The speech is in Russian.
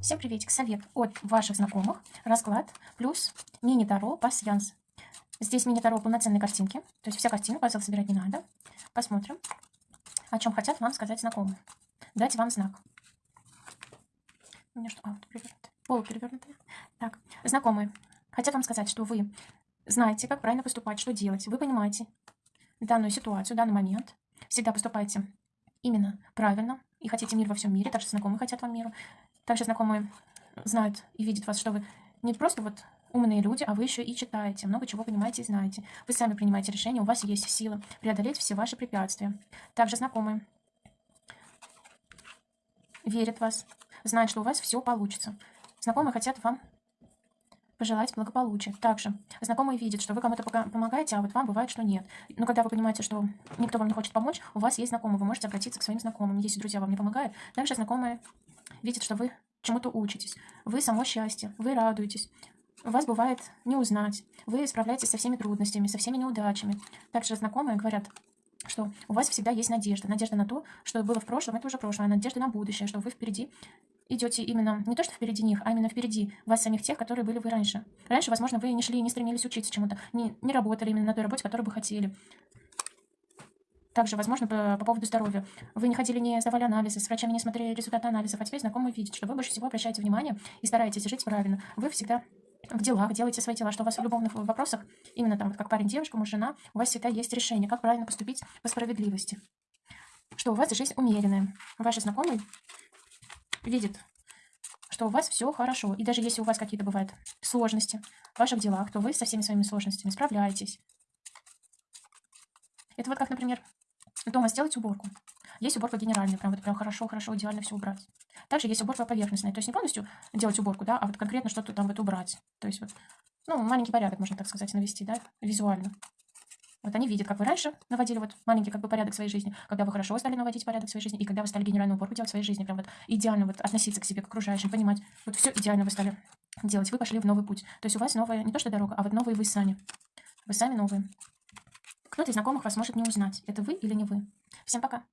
Всем приветик. Совет от ваших знакомых. Расклад плюс мини-таро пассианс. Здесь мини-таро полноценные картинки. То есть вся картина, пазл собирать не надо. Посмотрим, о чем хотят вам сказать знакомые. Дать вам знак. У меня что? А, вот. Так, знакомые. Хотят вам сказать, что вы знаете, как правильно поступать, что делать. Вы понимаете данную ситуацию, данный момент. Всегда поступайте именно правильно и хотите мир во всем мире. Также знакомые хотят вам миру. Также знакомые знают и видят вас, что вы не просто вот умные люди, а вы еще и читаете, много чего понимаете и знаете. Вы сами принимаете решения, у вас есть сила преодолеть все ваши препятствия. Также знакомые верят в вас, знают, что у вас все получится. Знакомые хотят вам пожелать благополучия. Также знакомые видят, что вы кому-то помогаете, а вот вам бывает, что нет. Но когда вы понимаете, что никто вам не хочет помочь, у вас есть знакомые, вы можете обратиться к своим знакомым. Если друзья вам не помогают, также знакомые видят, что вы чему-то учитесь, вы само счастье, вы радуетесь, вас бывает не узнать, вы справляетесь со всеми трудностями, со всеми неудачами. Также знакомые говорят, что у вас всегда есть надежда. Надежда на то, что было в прошлом, это уже прошлое, а надежда на будущее, что вы впереди идете именно не то, что впереди них, а именно впереди вас самих тех, которые были вы раньше. Раньше, возможно, вы не шли, не стремились учиться чему-то, не, не работали именно на той работе, которую бы хотели. Также, возможно, по, по поводу здоровья. Вы не ходили, не сдавали анализы, с врачами не смотрели результаты анализов, а теперь знакомые видят, что вы больше всего обращаете внимание и стараетесь жить правильно. Вы всегда в делах, делаете свои дела, что у вас в любовных вопросах, именно там, вот как парень, девушка, муж, жена, у вас всегда есть решение, как правильно поступить по справедливости. Что у вас жизнь умеренная. Ваши знакомые видят, что у вас все хорошо. И даже если у вас какие-то бывают сложности в ваших делах, то вы со всеми своими сложностями справляетесь. Это вот как, например, дома сделать уборку. Есть уборка генеральная, прям вот прям хорошо-хорошо, идеально все убрать. Также есть уборка поверхностная, то есть не полностью делать уборку, да, а вот конкретно что-то там вот убрать. То есть вот, ну, маленький порядок, можно так сказать, навести, да, визуально. Вот они видят, как вы раньше наводили вот маленький как бы порядок в своей жизни, когда вы хорошо стали наводить порядок в своей жизни, и когда вы стали генеральную уборку делать в своей жизни, прям вот идеально вот относиться к себе, к окружающим, понимать, вот все идеально вы стали делать, вы пошли в новый путь. То есть у вас новая, не то что дорога, а вот новые вы сами. Вы сами новые. Кто-то из знакомых вас может не узнать, это вы или не вы. Всем пока!